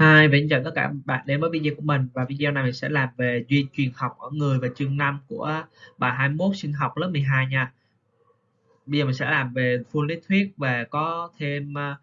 Hi, và xin chào tất cả bạn đến với video của mình và video này mình sẽ làm về duy truyền học ở người và chương 5 của bài 21 sinh học lớp 12 nha. Bây giờ mình sẽ làm về full lý thuyết và có thêm uh,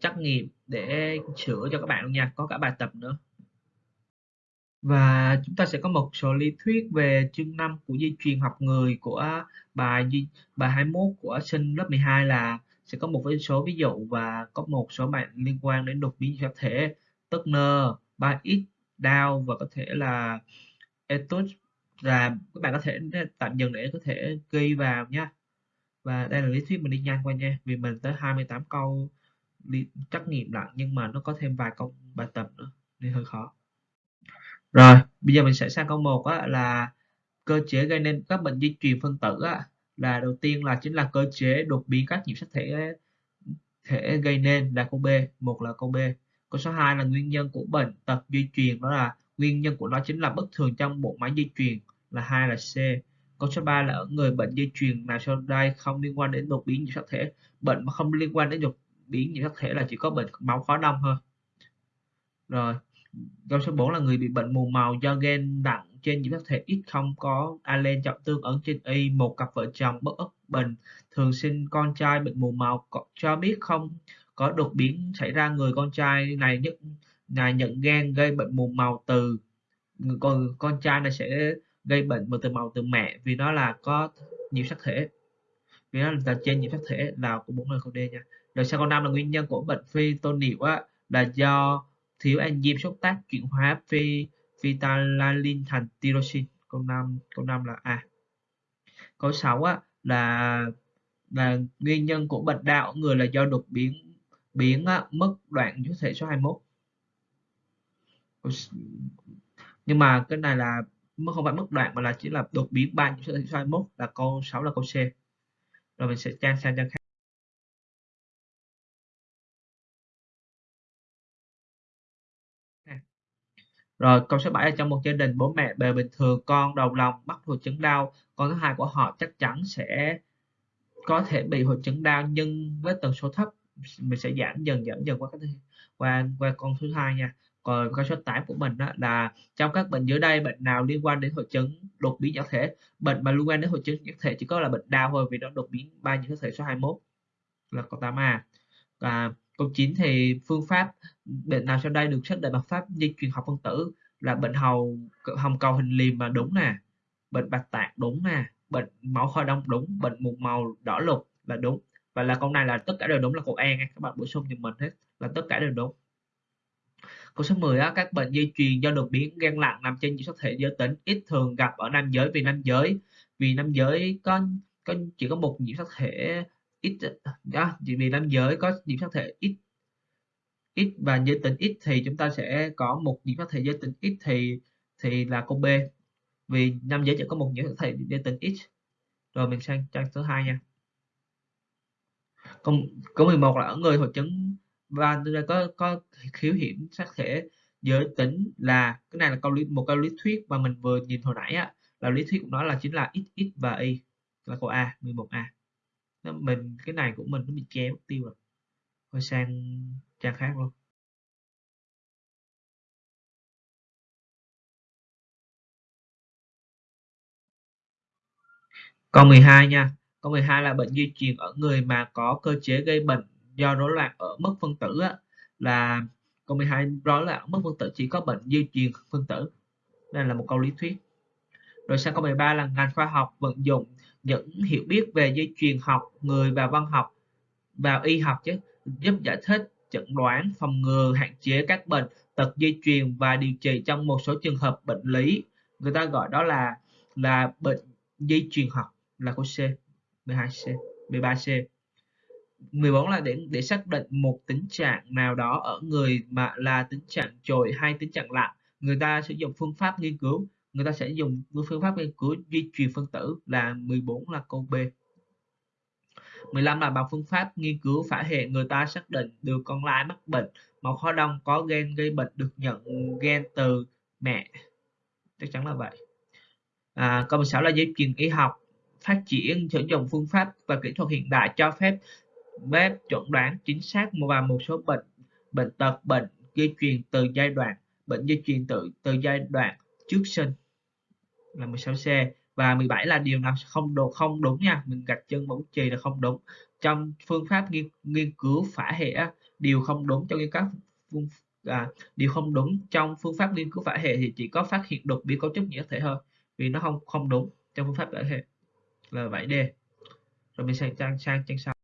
trắc nghiệm để sửa cho các bạn luôn nha, có cả bài tập nữa. Và chúng ta sẽ có một số lý thuyết về chương 5 của di truyền học người của bài bài 21 của sinh lớp 12 là sẽ có một số ví dụ và có một số bạn liên quan đến đột biến vật thể Turner, 3x, Dow và có thể là etos là các bạn có thể tạm dừng để có thể ghi vào nhé và đây là lý thuyết mình đi nhanh qua nha. Vì mình tới 28 câu trắc nghiệm lặng nhưng mà nó có thêm vài câu bài tập nữa nên hơi khó. Rồi bây giờ mình sẽ sang câu 1 á, là cơ chế gây nên các bệnh di truyền phân tử á, là đầu tiên là chính là cơ chế đột biến các nhiễm sắc thể thể gây nên là câu B. Một là câu B. Câu số 2 là nguyên nhân của bệnh tật di truyền đó là nguyên nhân của nó chính là bất thường trong bộ máy di truyền là hai là C. Câu số 3 là ở người bệnh di truyền nào sau đây không liên quan đến đột biến nhiễm sắc thể. Bệnh mà không liên quan đến đột biến nhiễm sắc thể là chỉ có bệnh máu khó đông thôi. Rồi, câu số 4 là người bị bệnh mù màu do gen nặng trên nhiễm sắc thể ít không có alen trọng tương ứng trên Y, một cặp vợ chồng bất ức bình thường sinh con trai bệnh mù màu cho biết không có đột biến xảy ra người con trai này nhất là nhận gen gây bệnh mù màu từ. Còn con trai này sẽ gây bệnh từ màu từ mẹ vì nó là có nhiễm sắc thể. Vì nó là trên nhiễm sắc thể là của bốn người không D nha. Rồi sau câu năm là nguyên nhân của bệnh phi tô niệu á, là do thiếu enzyme xúc tác chuyển hóa phi phytalalin thành tyrosin câu năm câu năm là A. Câu 6 á, là là nguyên nhân của bệnh đau ở người là do đột biến biến mất đoạn chú thể số 21 nhưng mà cái này là không phải mất đoạn mà là chỉ là đột biến ban chú thể số 21 là câu 6 là câu C. Rồi mình sẽ trang sang trang khác. Rồi, câu số 7 là trong một gia đình, bố mẹ bề bình thường, con đầu lòng mắc hội chứng đau. Con thứ hai của họ chắc chắn sẽ có thể bị hội chứng đau, nhưng với tần số thấp mình sẽ giảm dần giảm dần qua cái qua qua con thứ hai nha. Còn con số 8 của mình đó là trong các bệnh dưới đây, bệnh nào liên quan đến hội chứng đột biến nhỏ thể? Bệnh mà liên quan đến hội chứng nhỏ thể chỉ có là bệnh đau thôi vì nó đột biến ba nhiễm thể số 21 là câu 8A và câu 9 thì phương pháp bệnh nào sau đây được xác định bằng pháp di truyền học phân tử là bệnh hầu hồng cầu hình liềm mà đúng nè, bệnh bạch tạng đúng nè, bệnh máu kho đông đúng, bệnh mù màu đỏ lục là đúng và là câu này là tất cả đều đúng là câu E nha. Các bạn bổ sung giùm mình hết là tất cả đều đúng. Câu số 10 á, các bệnh di truyền do đột biến gen lặng nằm trên nhiễm sắc thể giới tính ít thường gặp ở nam giới vì nam giới vì nam giới có có chỉ có một nhiễm sắc thể ít à, đó, chỉ vì nam giới có nhiễm sắc thể ít ít và giới tính ít thì chúng ta sẽ có một nhiễm sắc thể giới tính ít thì thì là câu B. Vì nam giới chỉ có một nhiễm sắc thể giới tính ít. Rồi mình sang trang số 2 nha câu câu 11 là ở người hội chứng và có có khiếu hiểm sắc thể giới tính là, cái này là câu lý, một câu lý thuyết mà mình vừa nhìn hồi nãy á, là lý thuyết của nó là chính là x x và y, là câu A 11A nó mình, cái này của mình nó bị che mất tiêu rồi. Thôi sang trang khác luôn. Câu 12 nha. Câu 12 là bệnh di truyền ở người mà có cơ chế gây bệnh do rối loạn ở mức phân tử á, là câu 12 rối loạn ở mức phân tử chỉ có bệnh di truyền phân tử. Đây là một câu lý thuyết. Rồi sang câu 13 là ngành khoa học vận dụng những hiểu biết về di truyền học người và văn học vào y học chứ giúp giải thích chẩn đoán phòng ngừa hạn chế các bệnh tật di truyền và điều trị trong một số trường hợp bệnh lý người ta gọi đó là là bệnh di truyền học là câu C 12C 13C 14 là để để xác định một tính trạng nào đó ở người mà là tính trạng trồi hay tính trạng lặng người ta sử dụng phương pháp nghiên cứu người ta sẽ dùng phương pháp nghiên cứu di truyền phân tử là 14 là câu B. 15 là bằng phương pháp nghiên cứu phả hệ người ta xác định được con lai mắc bệnh một khó đông có gen gây bệnh được nhận gen từ mẹ. Chắc chắn là vậy. À, câu 16 là dây truyền y học phát triển sử dụng phương pháp và kỹ thuật hiện đại cho phép bếp chuẩn đoán chính xác và một số bệnh bệnh tật bệnh di truyền từ giai đoạn bệnh di truyền từ từ giai đoạn trước sinh là 16C và 17 là điều nào không đồ không đúng nha. Mình gạch chân vào trì chì là không đúng. Trong phương pháp nghiên, nghiên cứu phả hệ điều không đúng trong các phương à, điều không đúng trong phương pháp nghiên cứu phả hệ thì chỉ có phát hiện đột biến cấu trúc nhiễm thể thôi vì nó không không đúng trong phương pháp phả hệ là 7D rồi mình sang trang sang trang sau.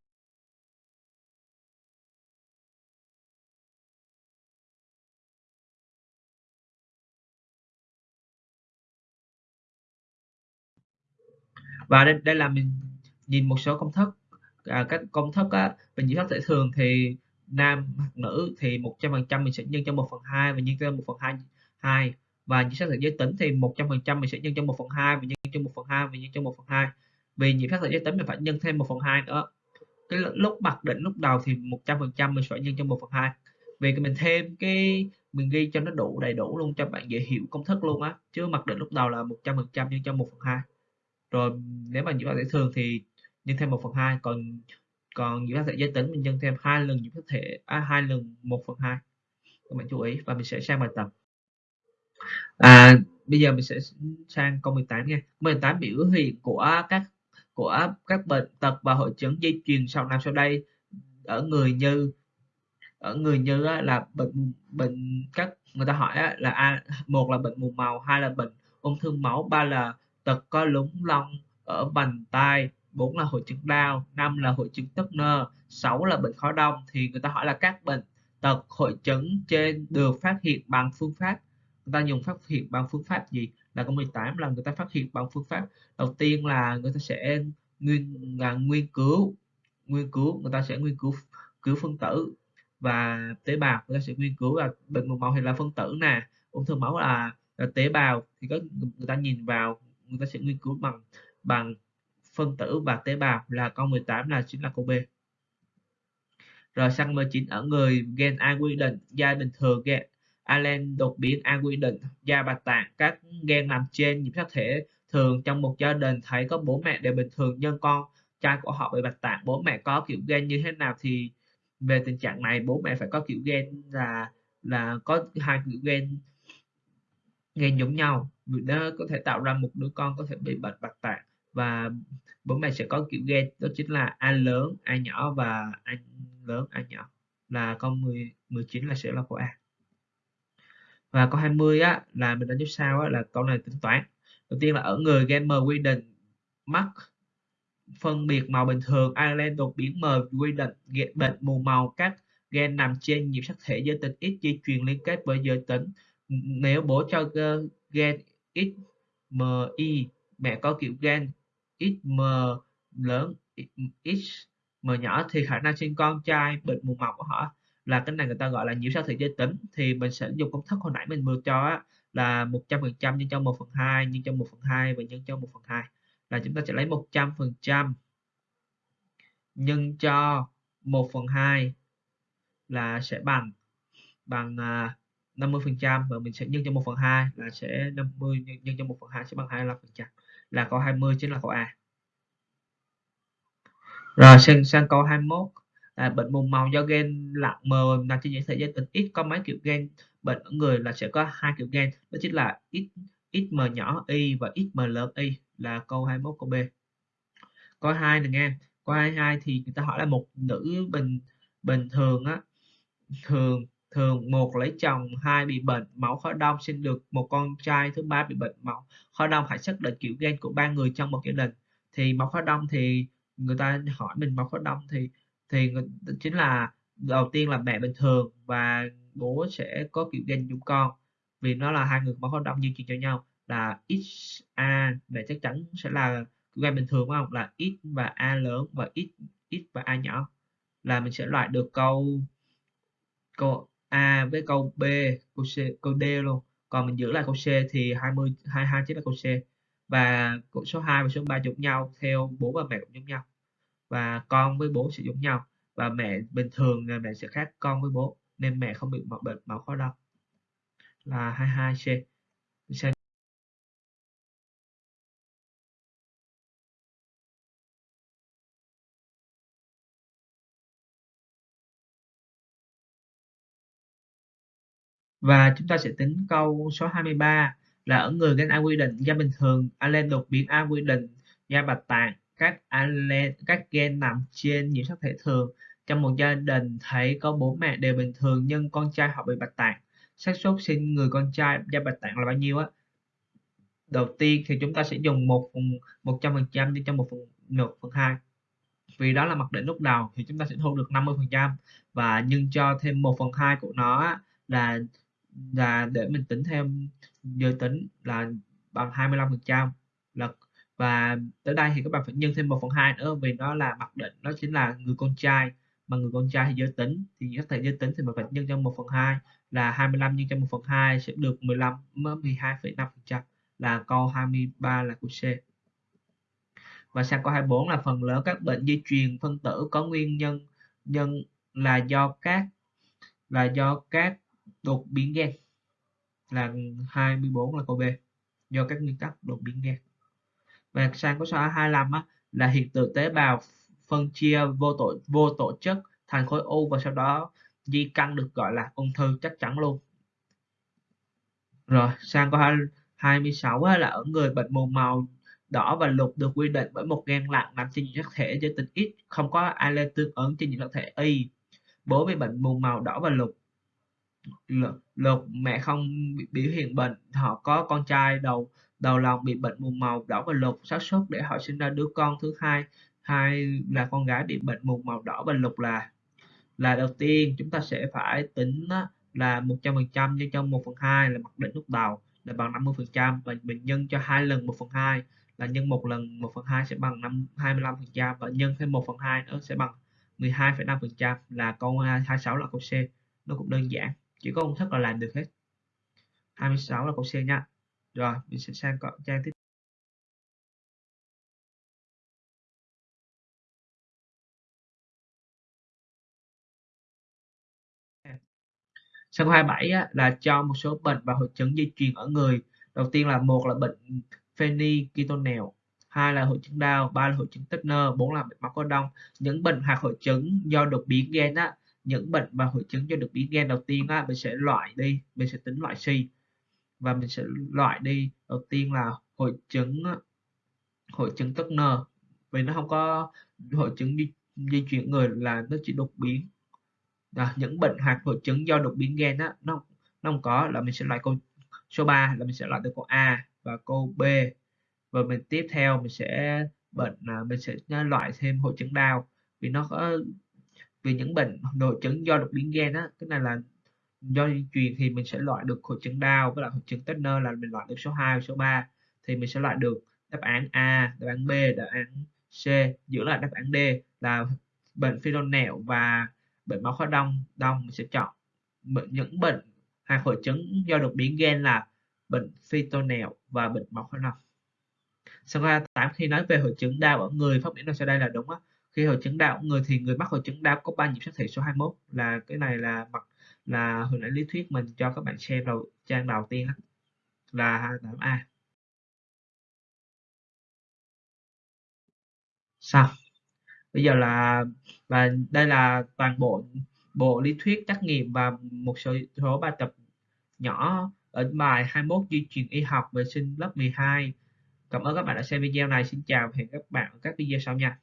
Và đây, đây là mình nhìn một số công thức. À, các công thức á, mình nhiễm thức thể thường thì nam hoặc nữ thì 100% mình sẽ nhân cho 1 phần 2 và nhân cho 1 phần 2 2 và nhiễm xác thể giới tính thì 100% mình sẽ nhân cho 1 phần 2 và nhân cho 1 phần 2 và nhân cho 1 phần 2 vì nhiễm phát thể giới tính mình phải nhân thêm 1 phần 2 nữa. Cái lúc mặc định lúc đầu thì 100% mình phải nhân cho 1 phần 2 vì mình thêm cái mình ghi cho nó đủ đầy đủ luôn cho bạn dễ hiểu công thức luôn á. Chứ mặc định lúc đầu là 100% nhân cho 1 phần 2 rồi nếu mà nhiễm sắc thể thường thì nhân thêm 1 phần 2 còn còn nhiễm sắc thể giới tính mình nhân thêm hai lần nhiễm sắc thể à, hai lần 1 phần 2 các bạn chú ý và mình sẽ sang bài tập. À, bây giờ mình sẽ sang câu 18 nha. 18 biểu hiện của các của các bệnh tật và hội chứng di truyền sau năm sau đây ở người như, ở người như là bệnh bệnh các người ta hỏi là a, một là bệnh mù màu, hai là bệnh ung thư máu, ba là tật có lúng lông ở vành tai, bốn là hội chứng đau, năm là hội chứng tấp nơ, sáu là bệnh khó đông. Thì người ta hỏi là các bệnh tật, hội chứng trên được phát hiện bằng phương pháp, người ta dùng phát hiện bằng phương pháp gì? Là câu 18 là người ta phát hiện bằng phương pháp. Đầu tiên là người ta sẽ nguyên là nguyên cứu nguyên cứu người ta sẽ nghiên cứu cứu phân tử. Và tế bào người ta sẽ nghiên cứu là bệnh màu màu hay là phân tử nè. Ung thư máu là, là tế bào. Thì có người ta nhìn vào người ta sẽ nghiên cứu bằng bằng phân tử và tế bào là câu 18 là chính là câu B. Rồi sang 19 ở người gen A quy định da bình thường gen Allen đột biến A quy định da bạch tạng. Các gen nằm trên nhiễm sắc thể thường trong một gia đình thấy có bố mẹ đều bình thường nhưng con. Trai của họ bị bạch tạng, bố mẹ có kiểu gen như thế nào thì về tình trạng này bố mẹ phải có kiểu gen là là có hai kiểu gen gen giống nhau. Vì đó có thể tạo ra một đứa con có thể bị bệnh bạch tạng và bố mẹ sẽ có kiểu gen đó chính là A lớn, A nhỏ và A lớn, A nhỏ. Là con 10 19 là sẽ là của A và câu 20 á, là mình đánh dấu sao á, là câu này tính toán. Đầu tiên là ở người gen M quy định mắc phân biệt màu bình thường, Ireland đột biến M quy định bệnh mù màu, các gen nằm trên nhiễm sắc thể giới tính X di truyền liên kết với giới tính. Nếu bố cho gen XMY mẹ có kiểu gen XM lớn XM nhỏ thì khả năng sinh con trai bệnh mù màu của họ là cái này người ta gọi là nhiễu sao thị giới tính thì mình sẽ dùng công thức hồi nãy mình vừa cho á, là 100% nhân cho 1 phần 2 nhân cho 1 phần 2 và nhân cho 1 phần 2 là chúng ta sẽ lấy 100% nhân cho 1 phần 2 là sẽ bằng bằng à, 50% và mình sẽ nhân cho 1 phần 2 là sẽ 50 nhân, nhân cho 1 phần 2 sẽ bằng 25% là câu 20 chính là câu A. Rồi sang, sang câu 21 là bệnh mù màu do gen lặng mờ nằm trên những sợi dây tính ít có mấy kiểu gen, bệnh ở người là sẽ có hai kiểu gen, đó chính là ít XM nhỏ y và XM lớn y, là câu 21 câu B. Câu 2 này nghe câu 22 thì người ta hỏi là một nữ bình bình thường á, thường thường một lấy chồng, hai bị bệnh, máu khó đông, sinh được một con trai, thứ ba bị bệnh, máu khó đông hãy xác định kiểu gen của ba người trong một gia đình. Thì máu khó đông thì người ta hỏi mình máu khó đông thì thì chính là, đầu tiên là mẹ bình thường và bố sẽ có kiểu gen giống con. Vì nó là hai người máu khó đông di truyền cho nhau, là XA mẹ chắc chắn sẽ là gen bình thường không? Là X và A lớn và X X và A nhỏ. Là mình sẽ loại được câu câu A với câu B, câu C, câu D luôn. Còn mình giữ lại câu C thì 20 22 chính là câu C. Và số 2 và số 3 giống nhau theo bố và mẹ cũng giống nhau và con với bố sử dụng nhau. Và mẹ, bình thường là mẹ sẽ khác con với bố, nên mẹ không bị bệnh máu khó đông là 22C sẽ Và chúng ta sẽ tính câu số 23 là ở người gen A quy định? Da bình thường alen đột biến A quy định? Da bạch tạng các allele, các gen nằm trên nhiễm sắc thể thường. Trong một gia đình thấy có bố mẹ đều bình thường nhưng con trai họ bị bạch tạng. Xác suất sinh người con trai da bạch tạng là bao nhiêu á? Đầu tiên thì chúng ta sẽ dùng một phần một trăm phần trăm đi cho một phần một phần hai. Vì đó là mặc định lúc đầu thì chúng ta sẽ thu được 50 phần trăm. Và nhân cho thêm 1 phần 2 của nó là là để mình tính thêm giới tính là bằng 25 phần trăm là và tới đây thì các bạn phải nhân thêm 1 phần 2 nữa vì nó là mặc định nó chính là người con trai. Mà người con trai thì giới tính thì các thể giới tính thì mình phải nhân cho 1 phần 2 là 25 nhân cho 1 phần 2 sẽ được 15 12,5 phần trăm là câu 23 là của C. Và sang câu 24 là phần lớn các bệnh di truyền phân tử có nguyên nhân nhân là do các là do các đột biến gen là 24 là câu B do các nguyên tắc đột biến gen và sang câu số 25 á, là hiện tượng tế bào phân chia vô tổ vô tổ chức thành khối u và sau đó di căn được gọi là ung thư chắc chắn luôn. Rồi sang câu 26 á, là ở người bệnh mù màu đỏ và lục được quy định bởi một gen lặng nằm trên nhiễm sắc thể giới tính X không có allele tương ứng trên nhiễm sắc thể Y. Bố bị bệnh mù màu đỏ và lục. Lục mẹ không biểu hiện bệnh họ có con trai đầu đầu lòng bị bệnh mù màu đỏ và lục xác suất để họ sinh ra đứa con thứ hai. Hai là con gái bị bệnh mù màu đỏ và lục là là đầu tiên. Chúng ta sẽ phải tính là 100% nhân cho 1 phần 2 là mặc định lúc đầu là bằng 50% và mình nhân cho hai lần 1 phần 2 là nhân một lần 1 phần 2 sẽ bằng 5, 25% và nhân thêm 1 phần 2 nữa sẽ bằng 12,5% là câu à, 26 là câu C. Nó cũng đơn giản chỉ có công thức là làm được hết. 26 là câu C nha rồi mình sẽ sang trang tiếp Sang 27 á, là cho một số bệnh và hội chứng di truyền ở người. Đầu tiên là một là bệnh phenyketonel, hai là hội chứng đau, ba là hội chứng Turner, bốn là bệnh máu có đông. Những bệnh hoặc hội chứng do đột biến gen á, những bệnh và hội chứng do đột biến gen đầu tiên á, mình sẽ loại đi, mình sẽ tính loại C và mình sẽ loại đi. Đầu tiên là hội chứng hội chứng Turner vì nó không có hội chứng di, di chuyển người là nó chỉ đột biến. À, những bệnh hoặc hội chứng do đột biến gen á nó nó không có là mình sẽ loại câu số 3 là mình sẽ loại được câu A và câu B. Và mình tiếp theo mình sẽ bệnh là mình sẽ loại thêm hội chứng đau. Vì nó có vì những bệnh hội chứng do đột biến gen á cái này là do di truyền thì mình sẽ loại được hội chứng đau với lại hội chứng Turner là mình loại được số 2 số 3 thì mình sẽ loại được đáp án A, đáp án B, đáp án C, giữ lại đáp án D là bệnh phi nẹo và bệnh máu khó đông. Đông mình sẽ chọn bệnh, những bệnh hay hội chứng do đột biến gen là bệnh phi nẹo và bệnh máu khó đông. Sau khi tám khi nói về hội chứng đau ở người, phát biểu sau đây là đúng á. Khi hội chứng đau ở người thì người mắc hội chứng đau có ba nhịp sắc thể số 21 là cái này là mặt là hồi nãy lý thuyết mình cho các bạn xem đầu, trang đầu tiên là 28A xong. Bây giờ là và đây là toàn bộ bộ lý thuyết trắc nghiệm và một số số bài tập nhỏ ở bài 21 di truyền y học vệ sinh lớp 12 cảm ơn các bạn đã xem video này. Xin chào và hẹn các bạn ở các video sau nha.